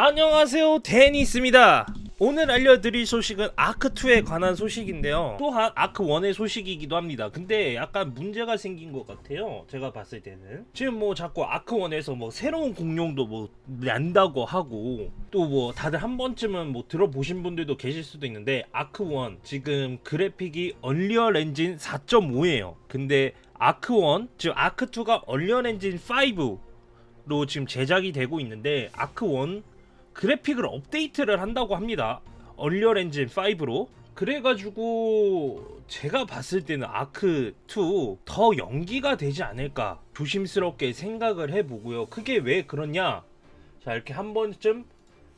안녕하세요. 데니스입니다. 오늘 알려드릴 소식은 ARK 2에 관한 소식인데요. 또한 ARK 1의 소식이기도 합니다. 근데 약간 문제가 생긴 것 같아요. 제가 봤을 때는. 지금 뭐 자꾸 ARK 1에서 뭐 새로운 공룡도 뭐 난다고 하고 또 뭐 다들 한 번쯤은 뭐 들어보신 분들도 계실 수도 있는데 ARK 1 지금 그래픽이 Unreal Engine 4.5예요. 근데 ARK 1 즉 ARK 2가 Unreal Engine 5로 지금 제작이 되고 있는데 ARK 1 그래픽을 업데이트를 한다고 합니다. Unreal Engine 5로. 그래가지고 제가 봤을 때는 ARK 2 더 연기가 되지 않을까 조심스럽게 생각을 해보고요. 그게 왜 그러냐? 자 이렇게 한 번쯤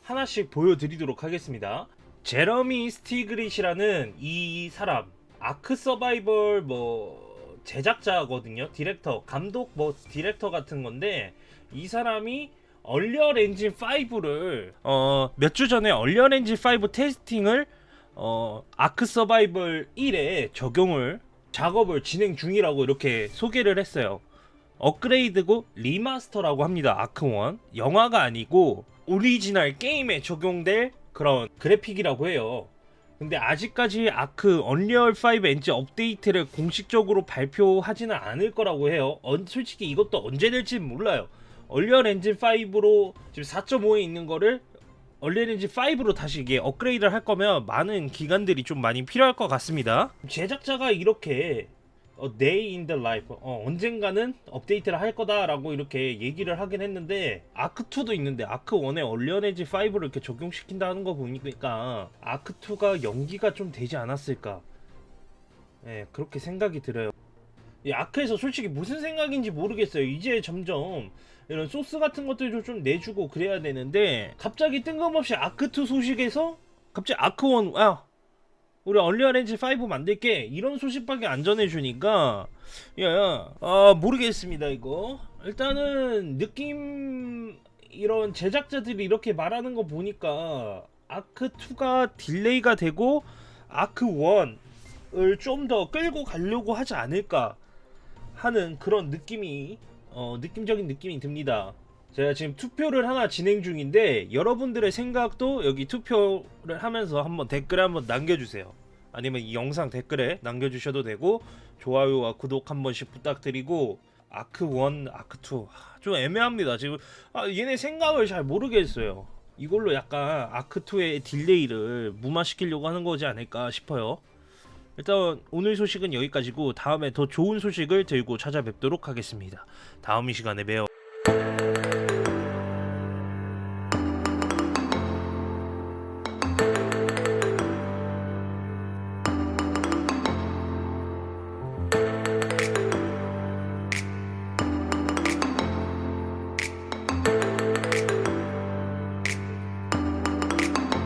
하나씩 보여드리도록 하겠습니다. 제러미 스티글리츠라는 이 사람 ARK Survival 뭐 제작자거든요. 디렉터, 감독 뭐 디렉터 같은 건데 이 사람이 Unreal Engine 5를 어, 몇 주 전에 Unreal Engine 5 testing을 어, ARK Survival 1에 적용을 작업을 진행 중이라고 이렇게 소개를 했어요. 업그레이드고 remaster라고 합니다. ARK 1 영화가 아니고 오리지널 게임에 적용될 그런 그래픽이라고 해요. 근데 아직까지 ARK Unreal 5 Engine 업데이트를 공식적으로 발표하지는 않을 거라고 해요. 언, 솔직히 이것도 언제 될지 몰라요. Unreal Engine 5로 지금 4.5에 있는 거를 Unreal Engine 5로 다시 이게 업그레이드를 할 거면 많은 기간들이 좀 많이 필요할 것 같습니다. 제작자가 이렇게 어, Day in the Life 어, 언젠가는 업데이트를 할 거다라고 이렇게 얘기를 하긴 했는데 ARK 2도 있는데 ARK 1에 Unreal Engine 5를 이렇게 적용시킨다는 거 보니까 ARK 2가 연기가 좀 되지 않았을까 예, 그렇게 생각이 들어요. 이 ARK에서 솔직히 무슨 생각인지 모르겠어요. 이제 점점 이런 소스 같은 것들도 좀 내주고 그래야 되는데 갑자기 뜬금없이 ARK 2 소식에서 갑자기 ARK 1 아 우리 Unreal Engine 5 만들게 이런 소식밖에 안 전해주니까 야야 아 모르겠습니다 이거 일단은 느낌 이런 제작자들이 이렇게 말하는 거 보니까 ARK 2가 delay가 되고 아크1을 좀 더 끌고 가려고 하지 않을까 하는 그런 느낌이 어, 느낌적인 느낌이 듭니다. 제가 지금 투표를 하나 진행 중인데 여러분들의 생각도 여기 투표를 하면서 한번 댓글에 한번 남겨주세요. 아니면 이 영상 댓글에 남겨주셔도 되고 좋아요와 구독 한 번씩 부탁드리고 아크 1, 아크 2 좀 애매합니다. 지금 아, 얘네 생각을 잘 모르겠어요. 이걸로 약간 아크 2의 딜레이를 무마시키려고 하는 거지 않을까 싶어요. 일단 오늘 소식은 여기까지고 다음에 더 좋은 소식을 들고 찾아뵙도록 하겠습니다. 다음 이 시간에 봬요.